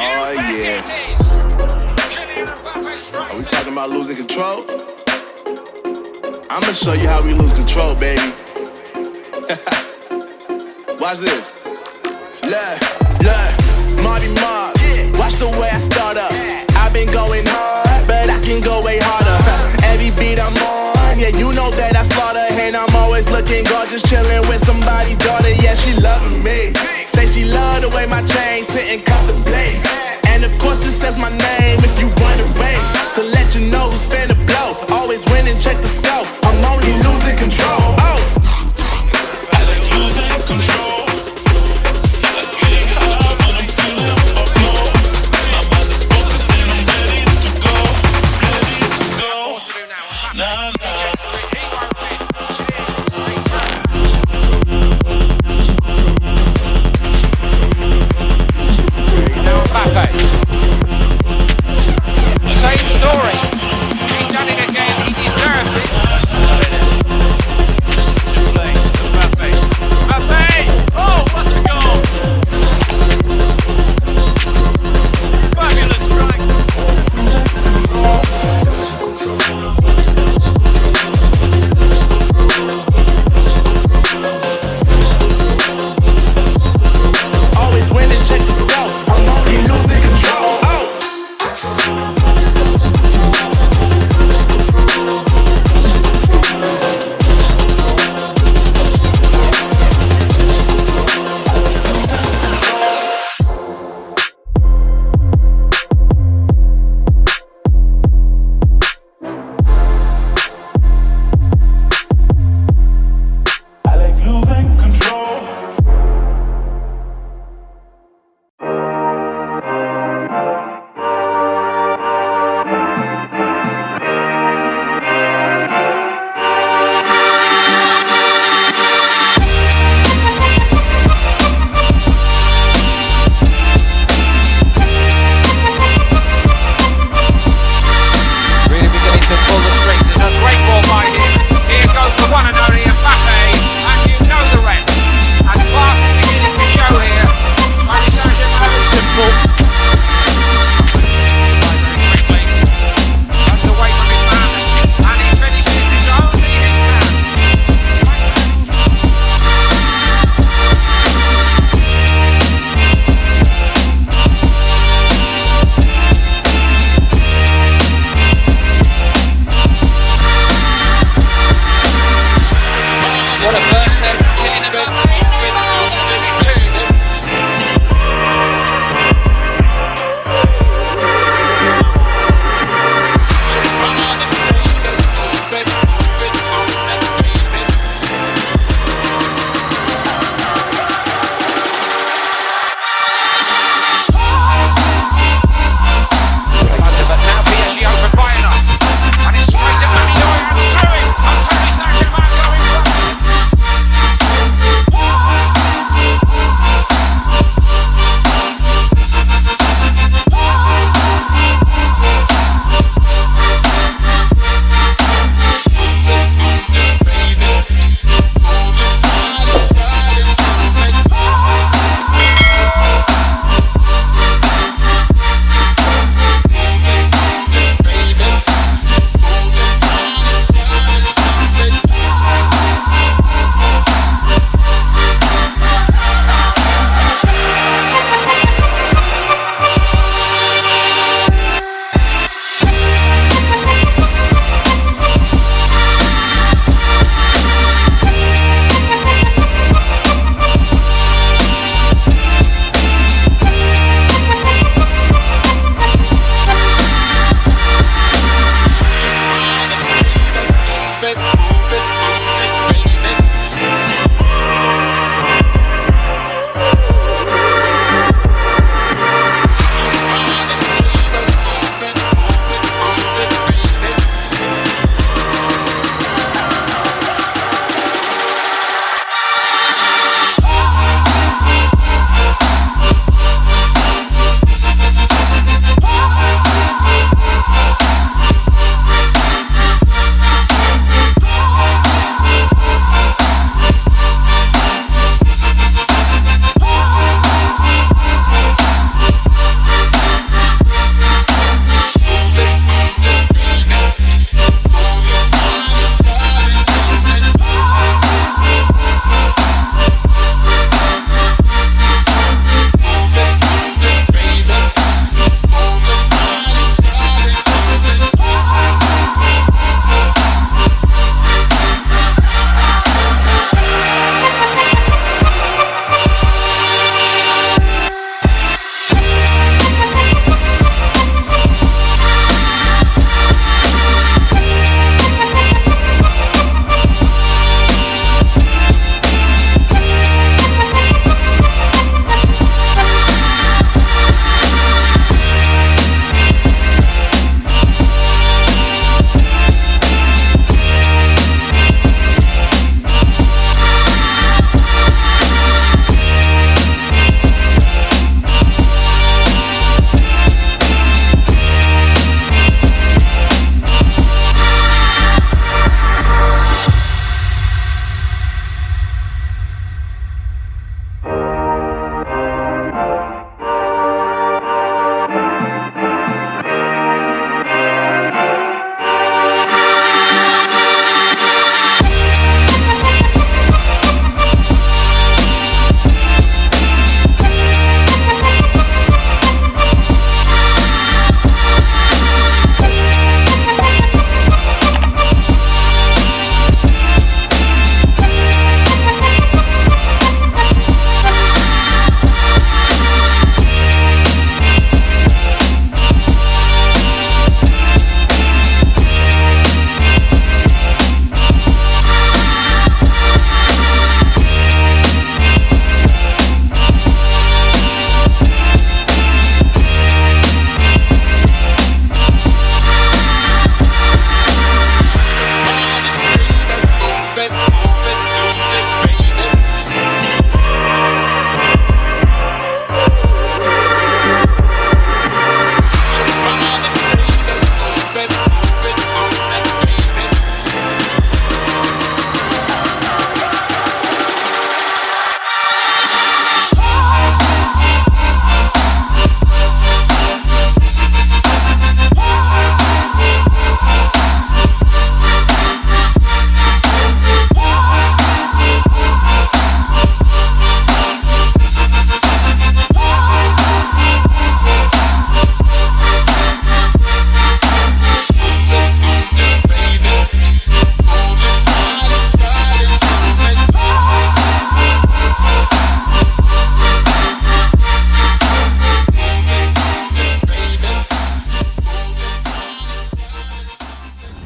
Oh yeah. Are we talking about losing control? I'ma show you how we lose control, baby. Watch this. Look, look, Marty Mark. Watch the way I start up. I've been going hard, but I can go way harder. Every beat I'm on, yeah, you know that I slaughter. And I'm always looking gorgeous, chilling with way my chain sitting contemplate. And of course, it says my name if you wondering. To let you know who's finna blow. Always winning, check the scope. I'm only losing control. Oh. I like losing control.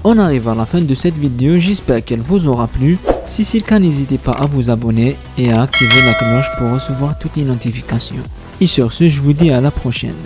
On arrive à la fin de cette vidéo, j'espère qu'elle vous aura plu. Si c'est le cas, n'hésitez pas à vous abonner et à activer la cloche pour recevoir toutes les notifications. Et sur ce, je vous dis à la prochaine.